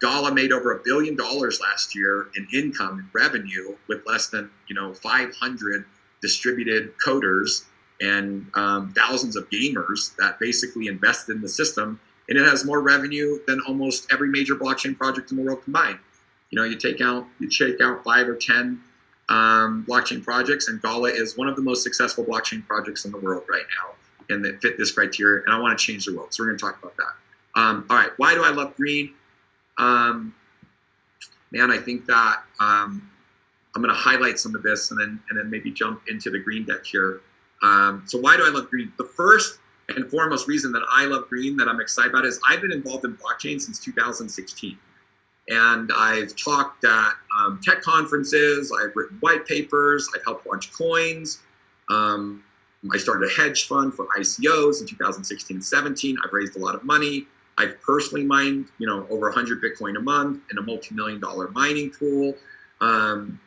Gala made over a billion dollars last year in income and revenue with less than you know 500 distributed coders and um, thousands of gamers that basically invested in the system, and it has more revenue than almost every major blockchain project in the world combined. You know, you take out you take out five or ten um, blockchain projects, and Gala is one of the most successful blockchain projects in the world right now, and that fit this criteria. And I want to change the world, so we're going to talk about that. Um, all right, why do I love green? Um, man, I think that um, I'm going to highlight some of this, and then and then maybe jump into the green deck here. Um, so why do I love green? The first and foremost reason that I love green that I'm excited about is I've been involved in blockchain since 2016. And I've talked at um, tech conferences, I've written white papers, I've helped launch coins. Um, I started a hedge fund for ICOs in 2016 and 17. I've raised a lot of money. I've personally mined, you know, over 100 Bitcoin a month in a multi-million dollar mining pool. Um,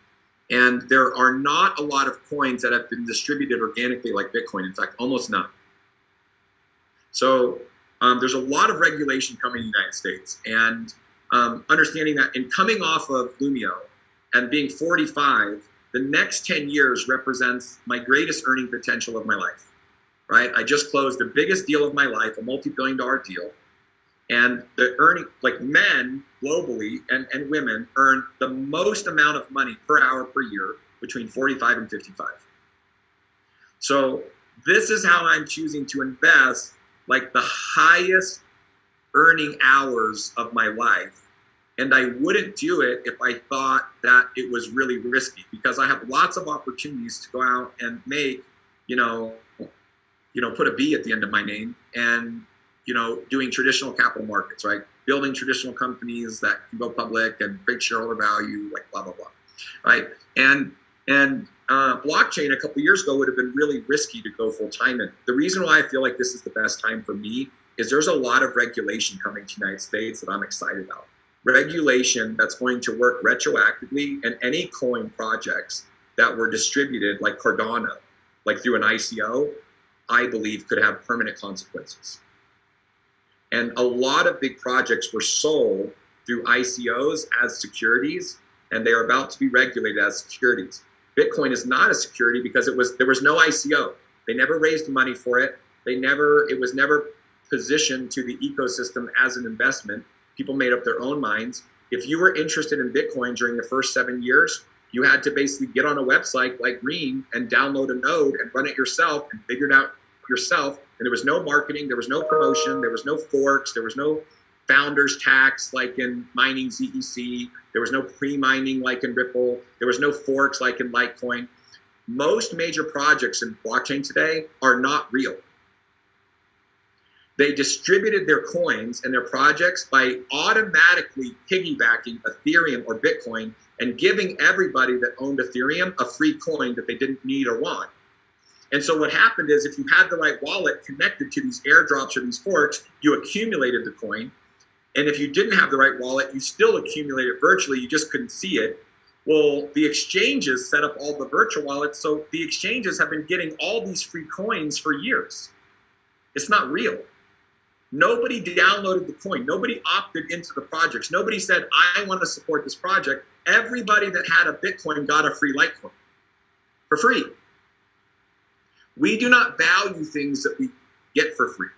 and there are not a lot of coins that have been distributed organically like Bitcoin. In fact, almost none. So um, there's a lot of regulation coming in the United States. And um, understanding that in coming off of Lumio and being 45, the next 10 years represents my greatest earning potential of my life, right? I just closed the biggest deal of my life, a multi-billion dollar deal. And the earning, like men globally and, and women earn the most amount of money per hour per year between 45 and 55. So this is how I'm choosing to invest like the highest earning hours of my life. And I wouldn't do it if I thought that it was really risky because I have lots of opportunities to go out and make, you know, you know, put a B at the end of my name and, you know, doing traditional capital markets, right? Building traditional companies that can go public and create shareholder value, like blah, blah, blah, right? And, and uh, blockchain a couple years ago would have been really risky to go full time in. The reason why I feel like this is the best time for me is there's a lot of regulation coming to the United States that I'm excited about. Regulation that's going to work retroactively and any coin projects that were distributed like Cardano, like through an ICO, I believe could have permanent consequences. And a lot of big projects were sold through ICOs as securities, and they are about to be regulated as securities. Bitcoin is not a security because it was there was no ICO. They never raised money for it. They never it was never positioned to the ecosystem as an investment. People made up their own minds. If you were interested in Bitcoin during the first seven years, you had to basically get on a website like Green and download a node and run it yourself and figure it out yourself. And there was no marketing, there was no promotion, there was no forks, there was no founders tax like in mining ZEC, there was no pre-mining like in Ripple, there was no forks like in Litecoin. Most major projects in blockchain today are not real. They distributed their coins and their projects by automatically piggybacking Ethereum or Bitcoin and giving everybody that owned Ethereum a free coin that they didn't need or want. And so what happened is if you had the right wallet connected to these airdrops or these forks, you accumulated the coin. And if you didn't have the right wallet, you still accumulated virtually, you just couldn't see it. Well, the exchanges set up all the virtual wallets, so the exchanges have been getting all these free coins for years. It's not real. Nobody downloaded the coin. Nobody opted into the projects. Nobody said, I want to support this project. Everybody that had a Bitcoin got a free Litecoin for free. We do not value things that we get for free.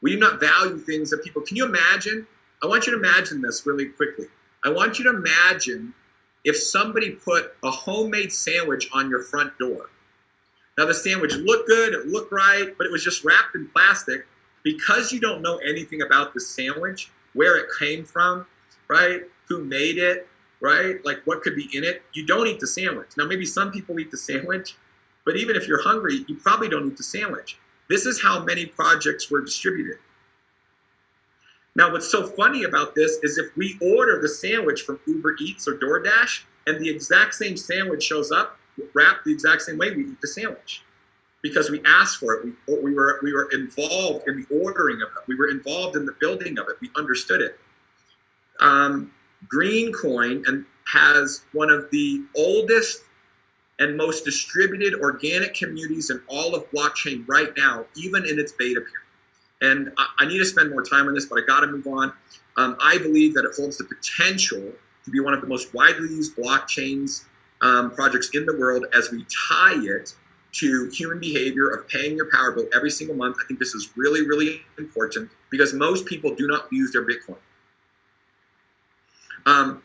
We do not value things that people, can you imagine? I want you to imagine this really quickly. I want you to imagine if somebody put a homemade sandwich on your front door. Now the sandwich looked good, it looked right, but it was just wrapped in plastic because you don't know anything about the sandwich, where it came from, right? Who made it, right? Like what could be in it, you don't eat the sandwich. Now, maybe some people eat the sandwich, but even if you're hungry, you probably don't eat the sandwich. This is how many projects were distributed. Now, what's so funny about this is if we order the sandwich from Uber Eats or DoorDash and the exact same sandwich shows up, wrapped the exact same way, we eat the sandwich because we asked for it. We, we, were, we were involved in the ordering of it. We were involved in the building of it. We understood it. Um, Green Coin and has one of the oldest and most distributed organic communities in all of blockchain right now, even in its beta period. And I, I need to spend more time on this, but I got to move on. Um, I believe that it holds the potential to be one of the most widely used blockchains um, projects in the world as we tie it to human behavior of paying your power bill every single month. I think this is really, really important because most people do not use their Bitcoin. Um,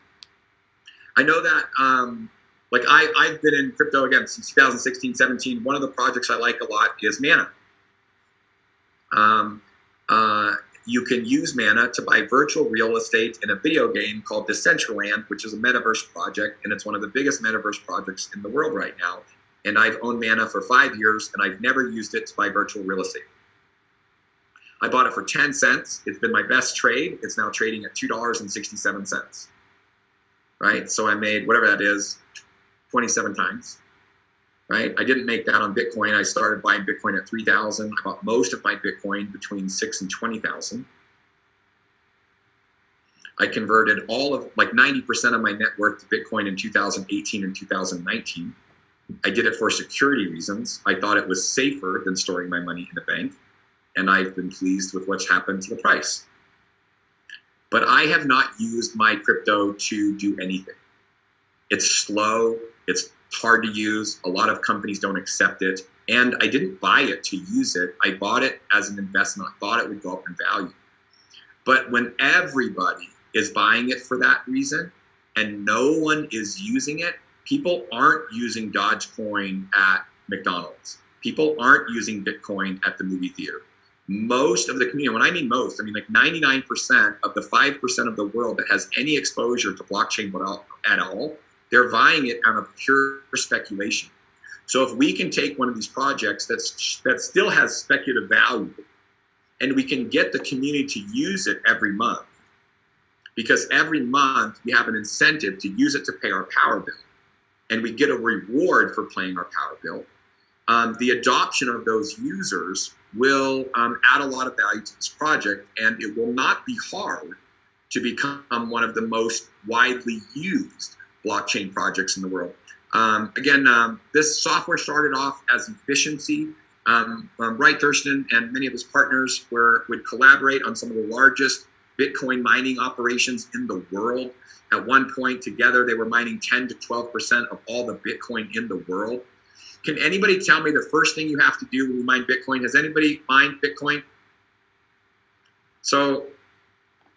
I know that, um, like I, I've been in crypto again since 2016, 17. One of the projects I like a lot is Mana. Um, uh, you can use Mana to buy virtual real estate in a video game called Decentraland, which is a metaverse project, and it's one of the biggest metaverse projects in the world right now. And I've owned Mana for five years, and I've never used it to buy virtual real estate. I bought it for 10 cents. It's been my best trade. It's now trading at $2.67. Right? So I made whatever that is, 27 times. Right? I didn't make that on Bitcoin. I started buying Bitcoin at 3,000. I bought most of my Bitcoin between 6 and 20,000. I converted all of like 90% of my net worth to Bitcoin in 2018 and 2019. I did it for security reasons. I thought it was safer than storing my money in a bank and I've been pleased with what's happened to the price. But I have not used my crypto to do anything. It's slow, it's hard to use. A lot of companies don't accept it. And I didn't buy it to use it. I bought it as an investment. I thought it would go up in value. But when everybody is buying it for that reason and no one is using it, people aren't using Dogecoin at McDonald's. People aren't using Bitcoin at the movie theater most of the community, when I mean most, I mean like 99% of the 5% of the world that has any exposure to blockchain at all, they're buying it out of pure speculation. So if we can take one of these projects that's, that still has speculative value and we can get the community to use it every month, because every month we have an incentive to use it to pay our power bill and we get a reward for paying our power bill, um, the adoption of those users will um, add a lot of value to this project, and it will not be hard to become one of the most widely used blockchain projects in the world. Um, again, um, this software started off as efficiency. Um, um, Thurston and many of his partners were would collaborate on some of the largest Bitcoin mining operations in the world. At one point, together, they were mining 10 to 12 percent of all the Bitcoin in the world. Can anybody tell me the first thing you have to do when you mine Bitcoin? Has anybody mined Bitcoin? So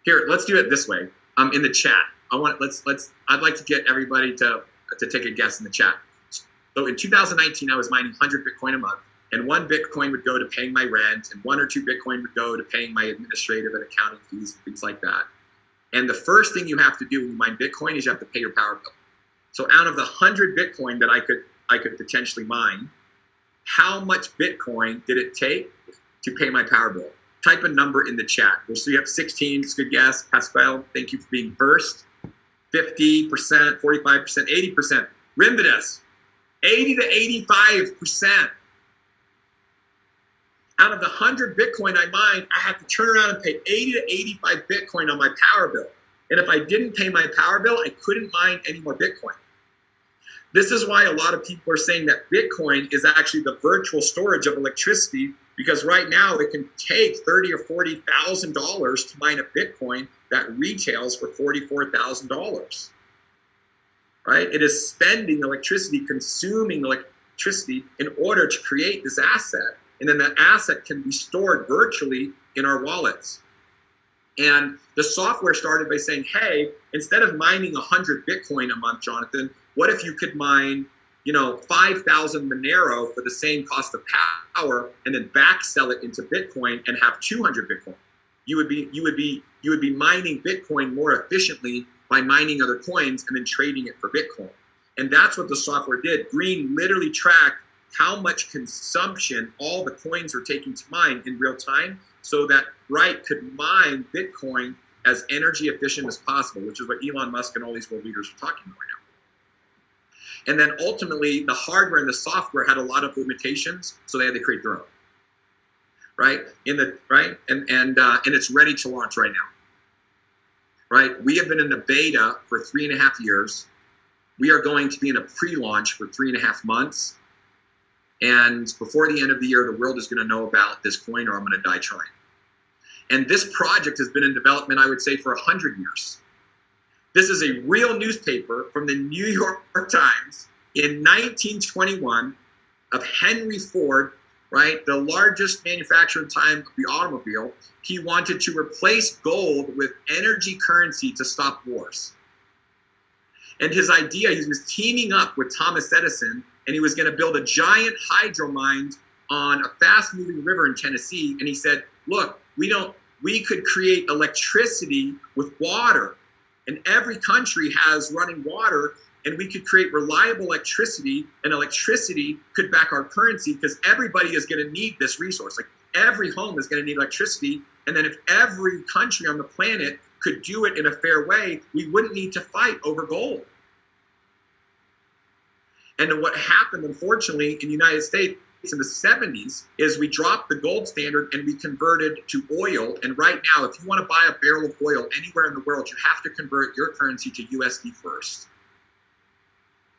here, let's do it this way. Um, in the chat, I want let's let's. I'd like to get everybody to to take a guess in the chat. So in 2019, I was mining 100 Bitcoin a month, and one Bitcoin would go to paying my rent, and one or two Bitcoin would go to paying my administrative and accounting fees, and things like that. And the first thing you have to do when you mine Bitcoin is you have to pay your power bill. So out of the 100 Bitcoin that I could I could potentially mine. How much Bitcoin did it take to pay my power bill? Type a number in the chat. We'll see you have 16. It's a good guess. Pascal, thank you for being first. 50%, 45%, 80%. Rimbitus, 80 to 85%. Out of the 100 Bitcoin I mined, I have to turn around and pay 80 to 85 Bitcoin on my power bill. And if I didn't pay my power bill, I couldn't mine any more Bitcoin. This is why a lot of people are saying that Bitcoin is actually the virtual storage of electricity because right now it can take thirty or forty thousand dollars to mine a Bitcoin that retails for forty-four thousand dollars. Right? It is spending electricity, consuming electricity in order to create this asset, and then that asset can be stored virtually in our wallets. And the software started by saying, hey, instead of mining 100 Bitcoin a month, Jonathan, what if you could mine, you know, 5,000 Monero for the same cost of power and then back sell it into Bitcoin and have 200 Bitcoin? You would be you would be you would be mining Bitcoin more efficiently by mining other coins and then trading it for Bitcoin. And that's what the software did. Green literally tracked how much consumption all the coins were taking to mine in real time so that Wright could mine Bitcoin as energy efficient as possible, which is what Elon Musk and all these world leaders are talking about right now. And then ultimately, the hardware and the software had a lot of limitations, so they had to create their own. Right in the right, and and uh, and it's ready to launch right now. Right, we have been in the beta for three and a half years. We are going to be in a pre-launch for three and a half months, and before the end of the year, the world is going to know about this coin, or I'm going to die trying. And this project has been in development, I would say, for a 100 years. This is a real newspaper from the New York Times in 1921 of Henry Ford, right, the largest manufacturer time of the automobile. He wanted to replace gold with energy currency to stop wars. And his idea, he was teaming up with Thomas Edison, and he was going to build a giant hydro mine on a fast moving river in Tennessee. And he said, Look, we don't, we could create electricity with water. And every country has running water, and we could create reliable electricity, and electricity could back our currency because everybody is going to need this resource. Like every home is going to need electricity. And then if every country on the planet could do it in a fair way, we wouldn't need to fight over gold. And what happened, unfortunately, in the United States in the 70s is we dropped the gold standard and we converted to oil. And right now, if you want to buy a barrel of oil anywhere in the world, you have to convert your currency to USD first.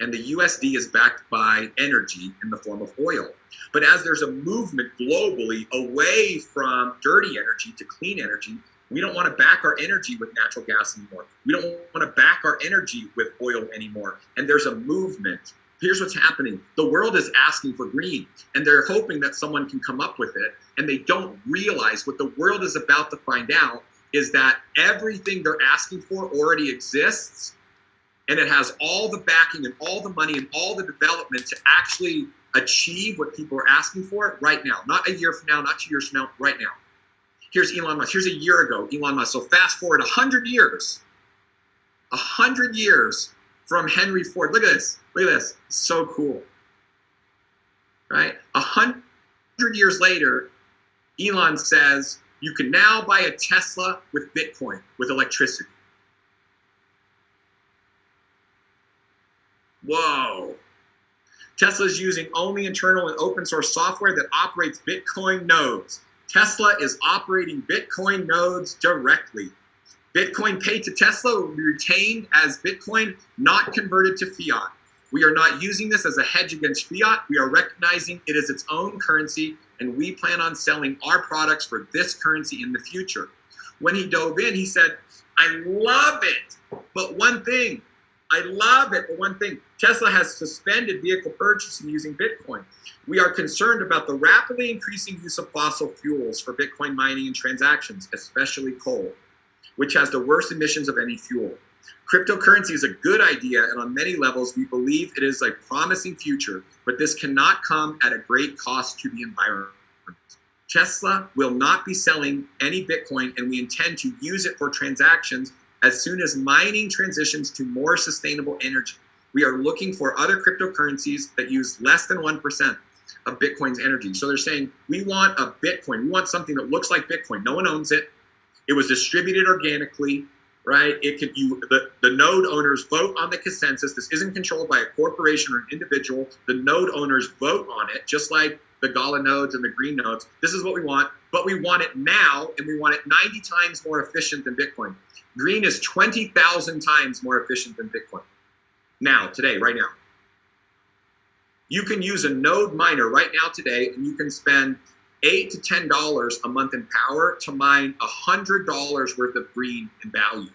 And the USD is backed by energy in the form of oil. But as there's a movement globally away from dirty energy to clean energy, we don't want to back our energy with natural gas anymore. We don't want to back our energy with oil anymore. And there's a movement here's what's happening. The world is asking for green and they're hoping that someone can come up with it and they don't realize what the world is about to find out is that everything they're asking for already exists and it has all the backing and all the money and all the development to actually achieve what people are asking for right now. Not a year from now not two years from now right now. Here's elon musk. Here's a year ago elon musk. So fast forward 100 years 100 years from henry ford look at this Look at this. So cool. Right? A hundred years later, Elon says you can now buy a Tesla with Bitcoin, with electricity. Whoa. Tesla is using only internal and open source software that operates Bitcoin nodes. Tesla is operating Bitcoin nodes directly. Bitcoin paid to Tesla will be retained as Bitcoin, not converted to fiat. We are not using this as a hedge against fiat. We are recognizing it is its own currency, and we plan on selling our products for this currency in the future. When he dove in, he said, I love it, but one thing, I love it, but one thing, Tesla has suspended vehicle purchasing using Bitcoin. We are concerned about the rapidly increasing use of fossil fuels for Bitcoin mining and transactions, especially coal, which has the worst emissions of any fuel. Cryptocurrency is a good idea, and on many levels, we believe it is a promising future, but this cannot come at a great cost to the environment. Tesla will not be selling any Bitcoin, and we intend to use it for transactions as soon as mining transitions to more sustainable energy. We are looking for other cryptocurrencies that use less than 1% of Bitcoin's energy. So they're saying, we want a Bitcoin. We want something that looks like Bitcoin. No one owns it. It was distributed organically right? It can you the, the node owners vote on the consensus. This isn't controlled by a corporation or an individual. The node owners vote on it, just like the Gala nodes and the green nodes. This is what we want, but we want it now, and we want it 90 times more efficient than Bitcoin. Green is 20,000 times more efficient than Bitcoin. Now, today, right now. You can use a node miner right now today, and you can spend eight to ten dollars a month in power to mine a hundred dollars worth of green in value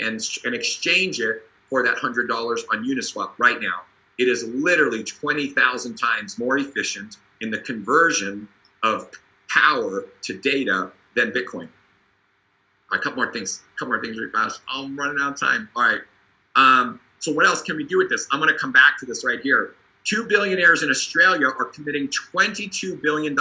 and, and exchange it for that hundred dollars on Uniswap right now. It is literally 20,000 times more efficient in the conversion of power to data than Bitcoin. a couple more things, a couple more things really fast. I'm running out of time. All right. Um, so what else can we do with this? I'm going to come back to this right here. Two billionaires in Australia are committing $22 billion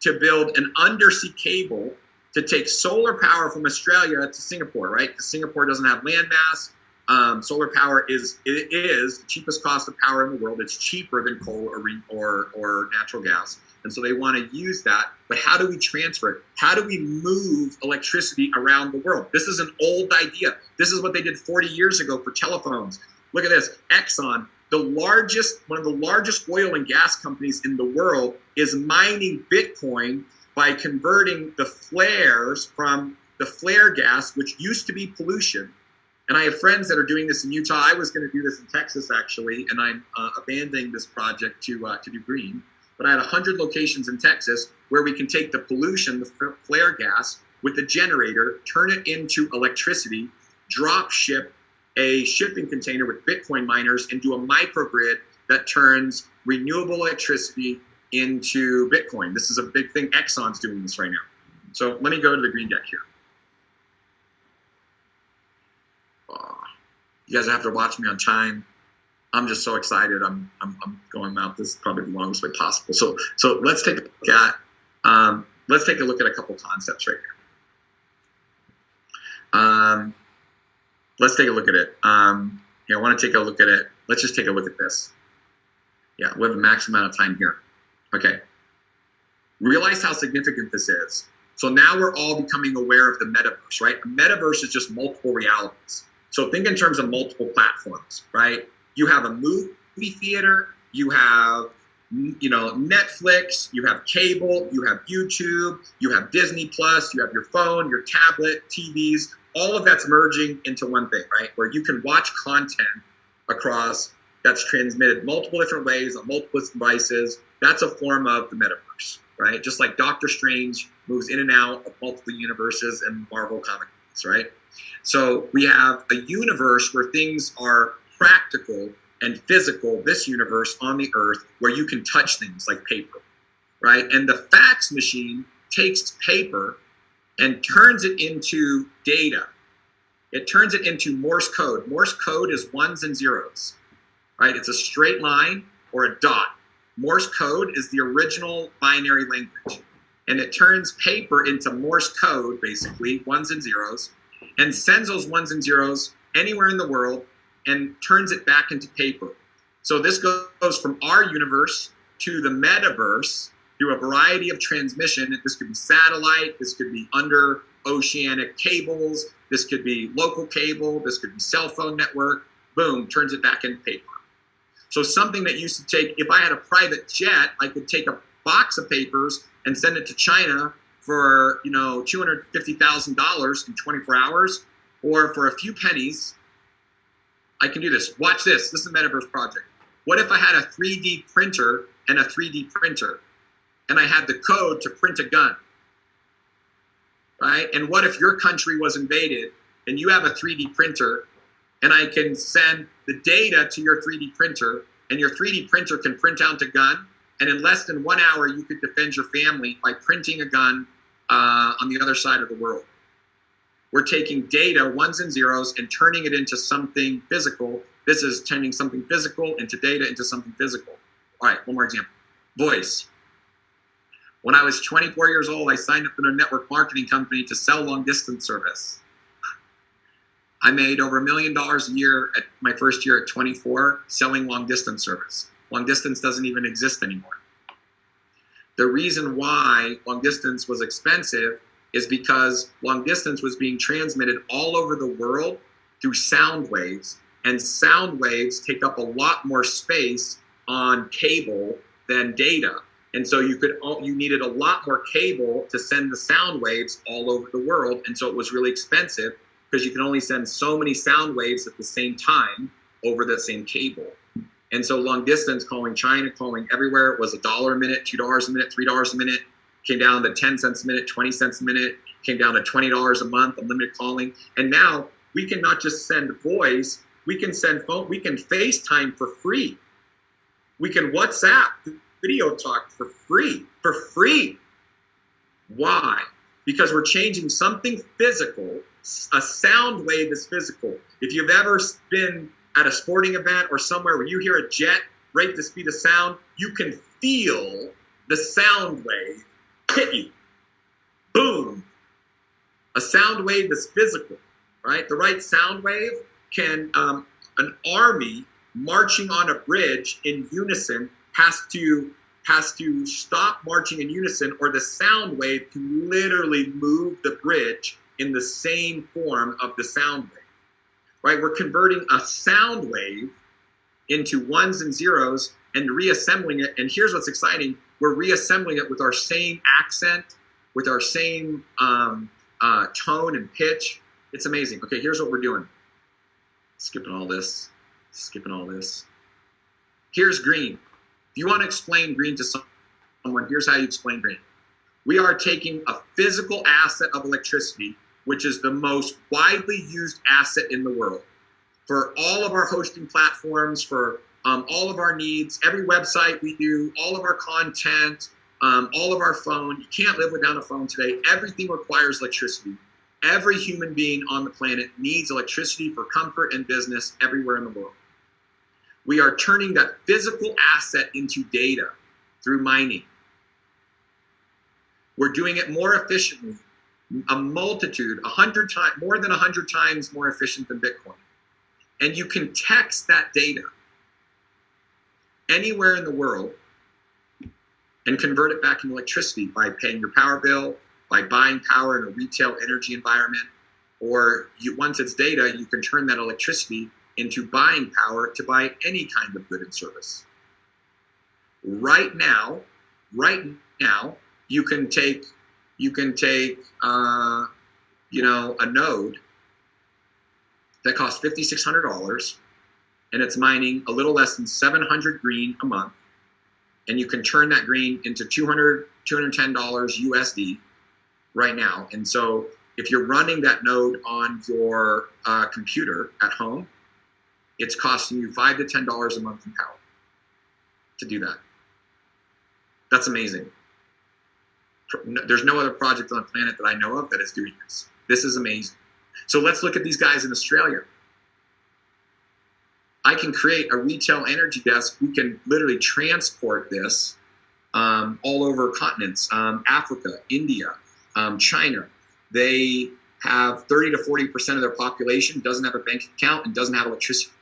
to build an undersea cable to take solar power from Australia to Singapore, right? Because Singapore doesn't have land mass. Um, solar power is it is the cheapest cost of power in the world. It's cheaper than coal or or, or natural gas, and so they want to use that. But how do we transfer it? How do we move electricity around the world? This is an old idea. This is what they did 40 years ago for telephones. Look at this. Exxon the largest, one of the largest oil and gas companies in the world is mining Bitcoin by converting the flares from the flare gas, which used to be pollution. And I have friends that are doing this in Utah. I was going to do this in Texas actually, and I'm uh, abandoning this project to uh, to do green. But I had 100 locations in Texas where we can take the pollution, the flare gas, with a generator, turn it into electricity, drop ship a shipping container with Bitcoin miners, and do a microgrid that turns renewable electricity into Bitcoin. This is a big thing. Exxon's doing this right now. So let me go to the green deck here. Oh, you guys have to watch me on time. I'm just so excited. I'm, I'm, I'm going out this probably the longest way possible. So so let's take a look at um, let's take a look at a couple concepts right here. Um, let's take a look at it. Um, here, I want to take a look at it. Let's just take a look at this. Yeah, we have a max amount of time here. Okay. Realize how significant this is. So now we're all becoming aware of the metaverse, right? A metaverse is just multiple realities. So think in terms of multiple platforms, right? You have a movie theater, you have you know Netflix, you have cable, you have YouTube, you have Disney Plus, you have your phone, your tablet, TVs, all of that's merging into one thing, right? Where you can watch content across that's transmitted multiple different ways on multiple devices. That's a form of the metaverse, right? Just like Doctor Strange moves in and out of multiple universes and Marvel comic books, right? So we have a universe where things are practical and physical, this universe on the earth, where you can touch things like paper, right? And the fax machine takes paper and turns it into data. It turns it into Morse code. Morse code is ones and zeros right? It's a straight line or a dot. Morse code is the original binary language. And it turns paper into Morse code, basically, ones and zeros, and sends those ones and zeros anywhere in the world and turns it back into paper. So this goes from our universe to the metaverse through a variety of transmission. This could be satellite, this could be under oceanic cables, this could be local cable, this could be cell phone network. Boom, turns it back into paper. So something that used to take, if I had a private jet, I could take a box of papers and send it to China for, you know, $250,000 in 24 hours, or for a few pennies, I can do this. Watch this. This is a Metaverse project. What if I had a 3D printer and a 3D printer, and I had the code to print a gun? Right? And what if your country was invaded and you have a 3D printer and I can send the data to your 3D printer, and your 3D printer can print out a gun. And in less than one hour, you could defend your family by printing a gun uh, on the other side of the world. We're taking data, ones and zeros, and turning it into something physical. This is turning something physical into data into something physical. All right, one more example. Voice. When I was 24 years old, I signed up in a network marketing company to sell long distance service. I made over a million dollars a year at my first year at 24 selling long distance service. Long distance doesn't even exist anymore. The reason why long distance was expensive is because long distance was being transmitted all over the world through sound waves, and sound waves take up a lot more space on cable than data. And so you could oh, you needed a lot more cable to send the sound waves all over the world, and so it was really expensive because you can only send so many sound waves at the same time over the same cable. And so long distance calling China, calling everywhere was a dollar a minute, two dollars a minute, three dollars a minute, came down to 10 cents a minute, 20 cents a minute, came down to $20 a month, unlimited calling. And now we can not just send voice, we can send phone, we can FaceTime for free. We can WhatsApp video talk for free, for free. Why? Because we're changing something physical a sound wave is physical. If you've ever been at a sporting event or somewhere where you hear a jet rate the speed of sound, you can feel the sound wave hit you. Boom. A sound wave is physical, right? The right sound wave can, um, an army marching on a bridge in unison has to has to stop marching in unison or the sound wave can literally move the bridge in the same form of the sound wave. Right? We're converting a sound wave into ones and zeros and reassembling it. And here's what's exciting we're reassembling it with our same accent, with our same um, uh, tone and pitch. It's amazing. Okay, here's what we're doing. Skipping all this, skipping all this. Here's green. If you want to explain green to someone, here's how you explain green. We are taking a physical asset of electricity, which is the most widely used asset in the world, for all of our hosting platforms, for um, all of our needs, every website we do, all of our content, um, all of our phone. You can't live without a phone today. Everything requires electricity. Every human being on the planet needs electricity for comfort and business everywhere in the world. We are turning that physical asset into data through mining. We're doing it more efficiently, a multitude, a hundred times, more than a hundred times more efficient than Bitcoin. And you can text that data anywhere in the world and convert it back into electricity by paying your power bill, by buying power in a retail energy environment, or you, once it's data, you can turn that electricity into buying power to buy any kind of good and service. Right now, right now, you can take you can take uh, you know a node that costs fifty six hundred dollars, and it's mining a little less than seven hundred green a month, and you can turn that green into 200 210 dollars USD right now. And so if you're running that node on your uh, computer at home, it's costing you five to ten dollars a month in power to do that. That's amazing. There's no other project on the planet that I know of that is doing this. This is amazing. So let's look at these guys in Australia. I can create a retail energy desk. We can literally transport this um, all over continents um, Africa, India, um, China. They have 30 to 40% of their population doesn't have a bank account and doesn't have electricity.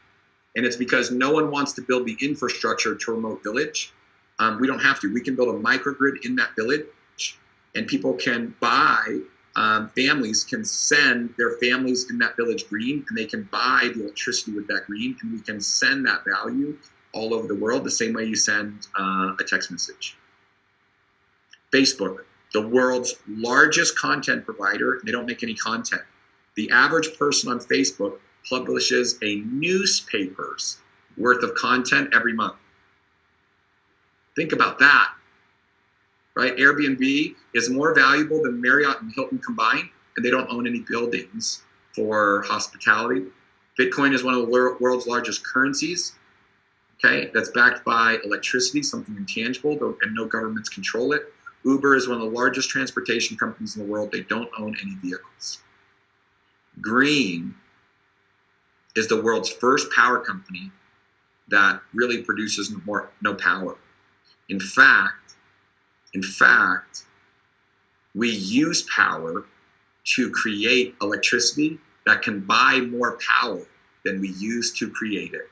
And it's because no one wants to build the infrastructure to a remote village. Um, we don't have to. We can build a microgrid in that village, and people can buy. Um, families can send their families in that village green, and they can buy the electricity with that green, and we can send that value all over the world the same way you send uh, a text message. Facebook, the world's largest content provider, they don't make any content. The average person on Facebook publishes a newspaper's worth of content every month. Think about that, right? Airbnb is more valuable than Marriott and Hilton combined, and they don't own any buildings for hospitality. Bitcoin is one of the world's largest currencies, okay, that's backed by electricity, something intangible, and no governments control it. Uber is one of the largest transportation companies in the world. They don't own any vehicles. Green is the world's first power company that really produces no, more, no power. In fact, in fact, we use power to create electricity that can buy more power than we use to create it.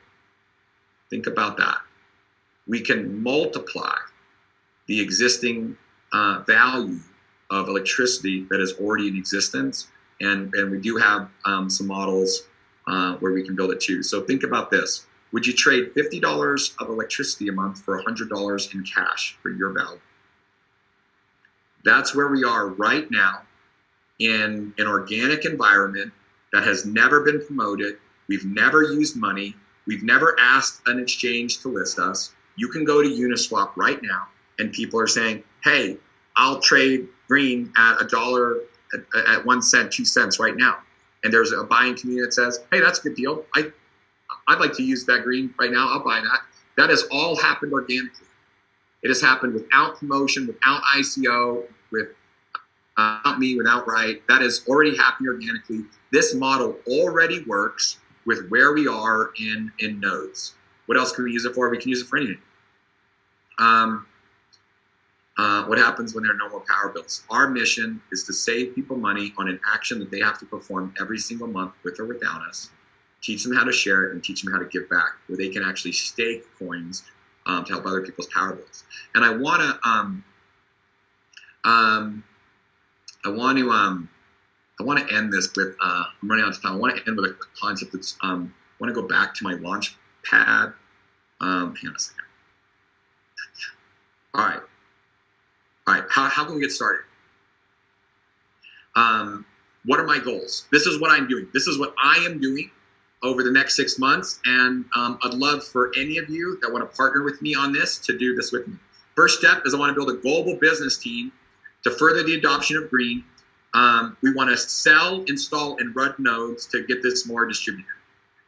Think about that. We can multiply the existing uh, value of electricity that is already in existence. And, and we do have um, some models uh, where we can build it too. So think about this. Would you trade $50 of electricity a month for $100 in cash for your value? That's where we are right now in an organic environment that has never been promoted. We've never used money. We've never asked an exchange to list us. You can go to Uniswap right now, and people are saying, hey, I'll trade green at a dollar, at, at one cent, two cents right now and there's a buying community that says, hey, that's a good deal. I, I'd like to use that green right now. I'll buy that. That has all happened organically. It has happened without promotion, without ICO, with without me, without right. That has already happened organically. This model already works with where we are in in nodes. What else can we use it for? We can use it for anything. Um, uh, what happens when there are no more power bills. Our mission is to save people money on an action that they have to perform every single month with or without us, teach them how to share it, and teach them how to give back, where they can actually stake coins um, to help other people's power bills. And I want to, um, um, I want to, um, I want to end this with. Uh, I'm running out of time. I want to end with a concept that's. Um, I want to go back to my launch pad. Um, hang on a second. All right. How, how can we get started? Um, what are my goals? This is what I'm doing. This is what I am doing over the next six months. And um, I'd love for any of you that want to partner with me on this to do this with me. First step is I want to build a global business team to further the adoption of green. Um, we want to sell, install, and run nodes to get this more distributed.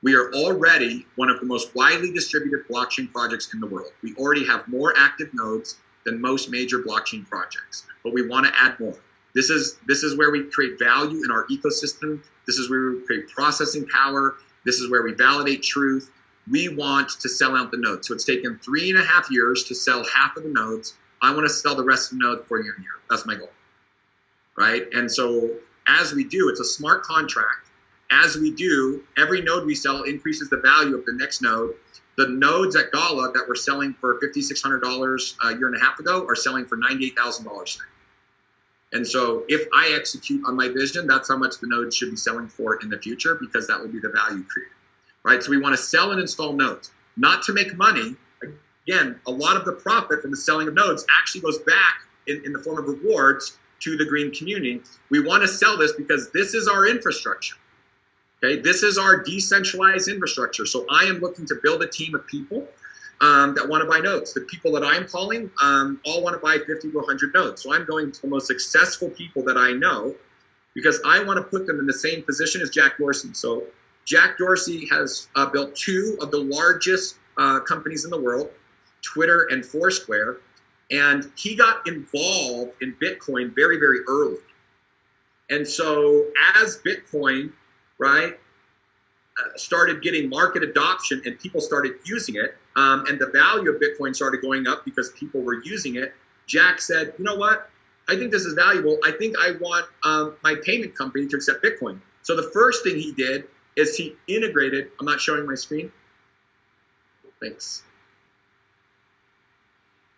We are already one of the most widely distributed blockchain projects in the world. We already have more active nodes than most major blockchain projects, but we want to add more. This is this is where we create value in our ecosystem. This is where we create processing power. This is where we validate truth. We want to sell out the nodes. So it's taken three and a half years to sell half of the nodes. I want to sell the rest of the nodes for a year. That's my goal, right? And so as we do, it's a smart contract. As we do, every node we sell increases the value of the next node. The nodes at Gala that were selling for $5,600 a year and a half ago are selling for $98,000 today. And so if I execute on my vision, that's how much the nodes should be selling for in the future because that will be the value created, right? So we want to sell and install nodes, not to make money. Again, a lot of the profit from the selling of nodes actually goes back in, in the form of rewards to the green community. We want to sell this because this is our infrastructure. Okay, this is our decentralized infrastructure. So I am looking to build a team of people um, that want to buy nodes. The people that I'm calling um, all want to buy 50 to 100 nodes. So I'm going to the most successful people that I know because I want to put them in the same position as Jack Dorsey. So Jack Dorsey has uh, built two of the largest uh, companies in the world, Twitter and Foursquare, and he got involved in Bitcoin very, very early. And so as Bitcoin, right, uh, started getting market adoption and people started using it, um, and the value of Bitcoin started going up because people were using it, Jack said, you know what? I think this is valuable. I think I want um, my payment company to accept Bitcoin. So the first thing he did is he integrated, I'm not showing my screen. Thanks.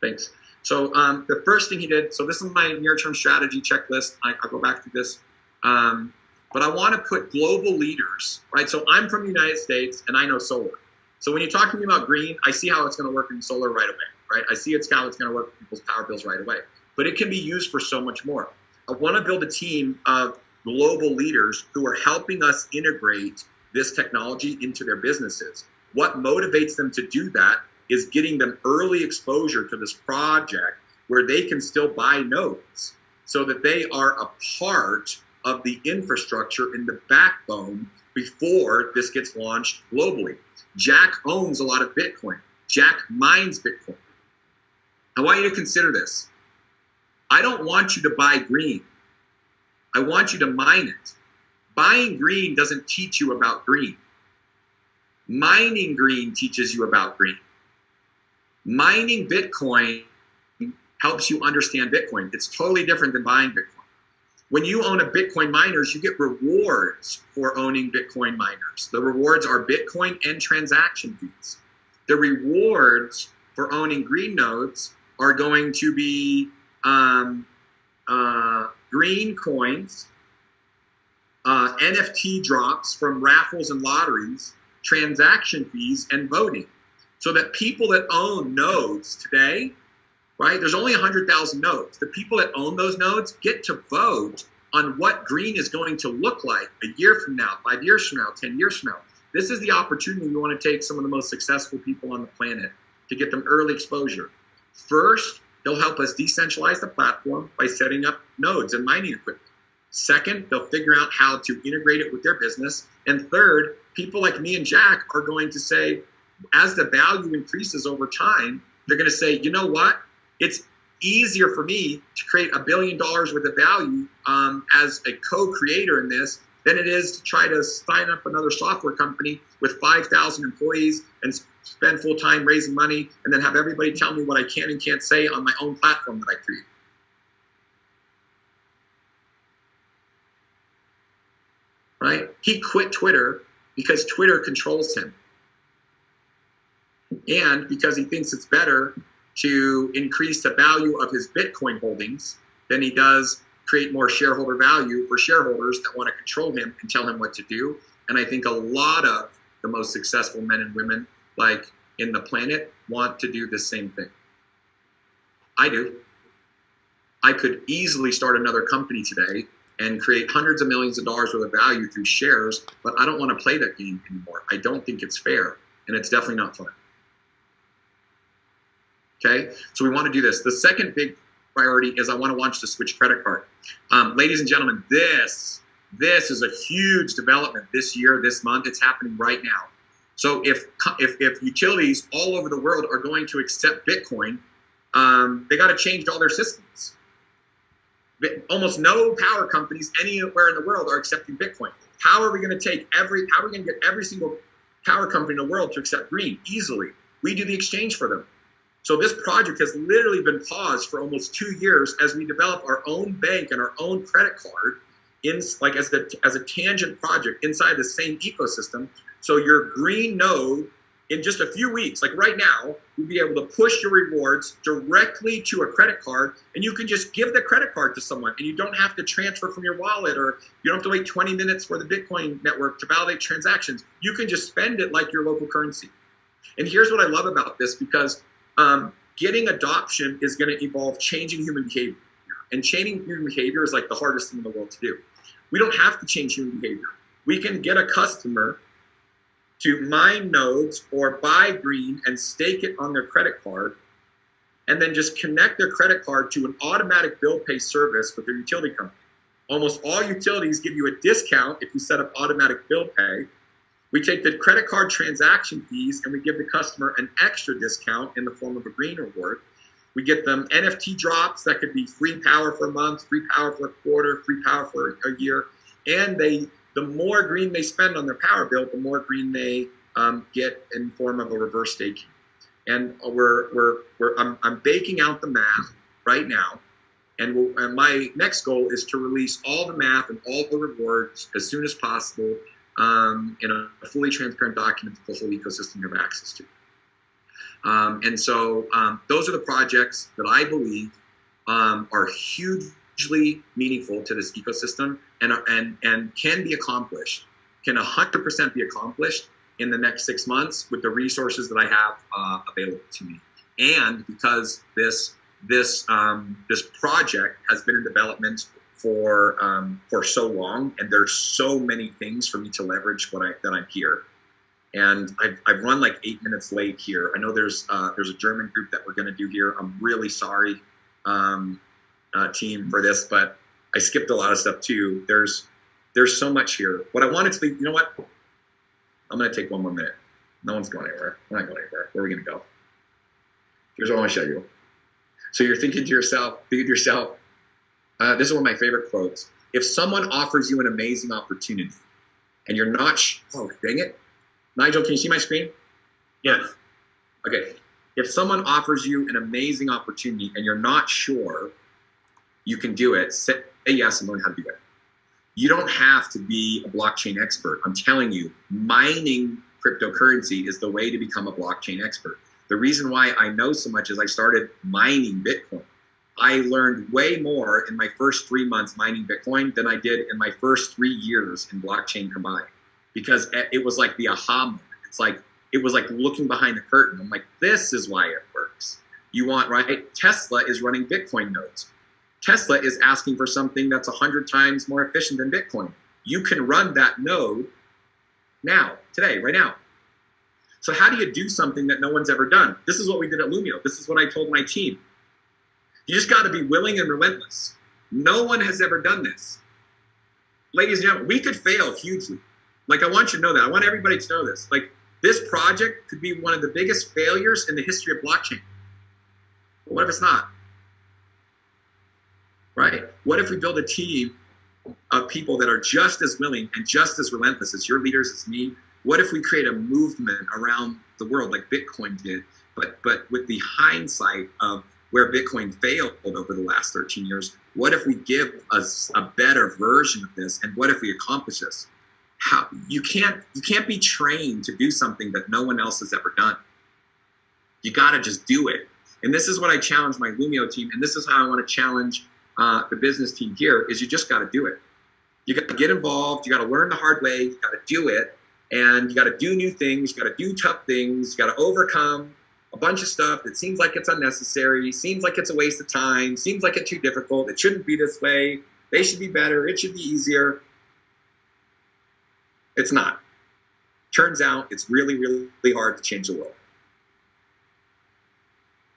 Thanks. So um, the first thing he did, so this is my near-term strategy checklist. I, will go back to this. Um, but I want to put global leaders, right? So I'm from the United States and I know solar. So when you talk to me about green, I see how it's going to work in solar right away, right? I see it's how it's going to work people's power bills right away. But it can be used for so much more. I want to build a team of global leaders who are helping us integrate this technology into their businesses. What motivates them to do that is getting them early exposure to this project where they can still buy nodes so that they are a part of the infrastructure in the backbone before this gets launched globally. Jack owns a lot of Bitcoin. Jack mines Bitcoin. I want you to consider this. I don't want you to buy green. I want you to mine it. Buying green doesn't teach you about green. Mining green teaches you about green. Mining Bitcoin helps you understand Bitcoin. It's totally different than buying Bitcoin. When you own a Bitcoin miners, you get rewards for owning Bitcoin miners. The rewards are Bitcoin and transaction fees. The rewards for owning green nodes are going to be um, uh, green coins, uh, NFT drops from raffles and lotteries, transaction fees, and voting. So that people that own nodes today right? There's only 100,000 nodes. The people that own those nodes get to vote on what green is going to look like a year from now, five years from now, 10 years from now. This is the opportunity we want to take some of the most successful people on the planet to get them early exposure. First, they'll help us decentralize the platform by setting up nodes and mining equipment. Second, they'll figure out how to integrate it with their business. And third, people like me and Jack are going to say, as the value increases over time, they're going to say, you know what? It's easier for me to create a billion dollars worth of value um, as a co-creator in this than it is to try to sign up another software company with 5,000 employees and spend full time raising money and then have everybody tell me what I can and can't say on my own platform that I create. Right? He quit Twitter because Twitter controls him. And because he thinks it's better to increase the value of his Bitcoin holdings than he does create more shareholder value for shareholders that want to control him and tell him what to do. And I think a lot of the most successful men and women, like in the planet, want to do the same thing. I do. I could easily start another company today and create hundreds of millions of dollars worth of value through shares, but I don't want to play that game anymore. I don't think it's fair, and it's definitely not fun. Okay, so we want to do this. The second big priority is I want to launch the Switch credit card. Um, ladies and gentlemen, this this is a huge development this year, this month. It's happening right now. So if if, if utilities all over the world are going to accept Bitcoin, um, they got to change all their systems. Almost no power companies anywhere in the world are accepting Bitcoin. How are we going to take every? How are we going to get every single power company in the world to accept green easily? We do the exchange for them. So this project has literally been paused for almost two years as we develop our own bank and our own credit card in like as the as a tangent project inside the same ecosystem. So your green node in just a few weeks, like right now, you'll be able to push your rewards directly to a credit card and you can just give the credit card to someone and you don't have to transfer from your wallet or you don't have to wait 20 minutes for the Bitcoin network to validate transactions. You can just spend it like your local currency. And here's what I love about this because um, getting adoption is going to involve changing human behavior. And changing human behavior is like the hardest thing in the world to do. We don't have to change human behavior. We can get a customer to mine nodes or buy green and stake it on their credit card and then just connect their credit card to an automatic bill pay service with their utility company. Almost all utilities give you a discount if you set up automatic bill pay we take the credit card transaction fees and we give the customer an extra discount in the form of a green reward. We get them NFT drops that could be free power for a month, free power for a quarter, free power for a year. And they, the more green they spend on their power bill, the more green they um, get in form of a reverse staking. And we're, we're, we're I'm, I'm baking out the math right now. And, we'll, and my next goal is to release all the math and all the rewards as soon as possible um, in a fully transparent document that the whole ecosystem have access to. Um, and so um, those are the projects that I believe um, are hugely meaningful to this ecosystem and, and, and can be accomplished, can 100% be accomplished in the next six months with the resources that I have uh, available to me. And because this, this, um, this project has been in development for um, for so long, and there's so many things for me to leverage when I that I'm here. And I've, I've run like eight minutes late here. I know there's uh, there's a German group that we're to do here. I'm really sorry, um, uh, team, for this, but I skipped a lot of stuff too. There's there's so much here. What I wanted to be, you know what? I'm to take one more minute. No one's going anywhere. We're not going anywhere. Where are we to go? Here's what I want to show you. So you're thinking to yourself, thinking to yourself, uh, this is one of my favorite quotes. If someone offers you an amazing opportunity and you're not, sh- oh, dang it. Nigel, can you see my screen? Yes. Okay. If someone offers you an amazing opportunity and you're not sure you can do it, say yes and learn how to do it. You don't have to be a blockchain expert. I'm telling you, mining cryptocurrency is the way to become a blockchain expert. The reason why I know so much is I started mining Bitcoin. I learned way more in my first three months mining Bitcoin than I did in my first three years in blockchain combined because it was like the aha moment. It's like, it was like looking behind the curtain. I'm like, this is why it works. You want, right? Tesla is running Bitcoin nodes. Tesla is asking for something that's 100 times more efficient than Bitcoin. You can run that node now, today, right now. So, how do you do something that no one's ever done? This is what we did at Lumio. This is what I told my team. You just got to be willing and relentless. No one has ever done this. Ladies and gentlemen, we could fail hugely. Like, I want you to know that. I want everybody to know this. Like, this project could be one of the biggest failures in the history of blockchain. But what if it's not? Right? What if we build a team of people that are just as willing and just as relentless as your leaders, as me? What if we create a movement around the world like Bitcoin did, but but with the hindsight of where Bitcoin failed over the last 13 years. What if we give us a better version of this? And what if we accomplish this? How you can't you can't be trained to do something that no one else has ever done. You got to just do it. And this is what I challenge my Lumio team, and this is how I want to challenge uh, the business team here: is you just got to do it. You got to get involved. You got to learn the hard way. You got to do it, and you got to do new things. You got to do tough things. You got to overcome a bunch of stuff that seems like it's unnecessary, seems like it's a waste of time, seems like it's too difficult. It shouldn't be this way. They should be better. It should be easier. It's not. Turns out it's really, really hard to change the world.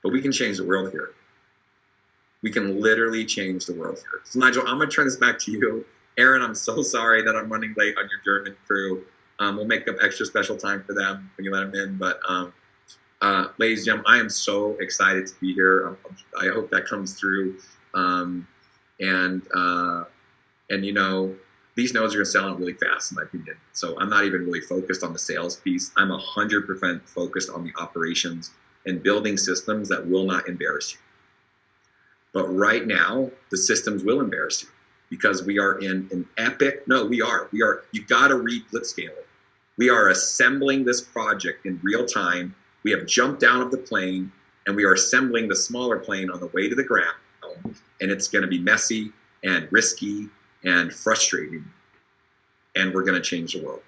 But we can change the world here. we can literally change the world here. So Nigel, I'm gonna turn this back to you. Aaron, I'm so sorry that I'm running late on your German crew. Um, we'll make up extra special time for them when you let them in. But um, uh, ladies and gentlemen, I am so excited to be here. Um, I hope that comes through. Um, and uh, and you know, these nodes are going to sell out really fast, in my opinion. So I'm not even really focused on the sales piece. I'm 100% focused on the operations and building systems that will not embarrass you. But right now, the systems will embarrass you because we are in an epic, no, we are, we are, you got to read Blitzscaling. We are assembling this project in real time. We have jumped down of the plane and we are assembling the smaller plane on the way to the ground. And it's going to be messy and risky and frustrating. And we're going to change the world.